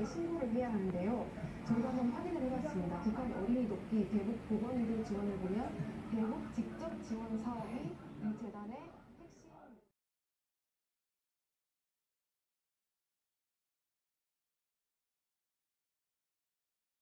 119에 신고를 해야 하는데요. 저희가 한번 확인을 해봤습니다. 북한 어린이 돕기 대북 보건의료 지원을 보면 대북 직접 지원 사업이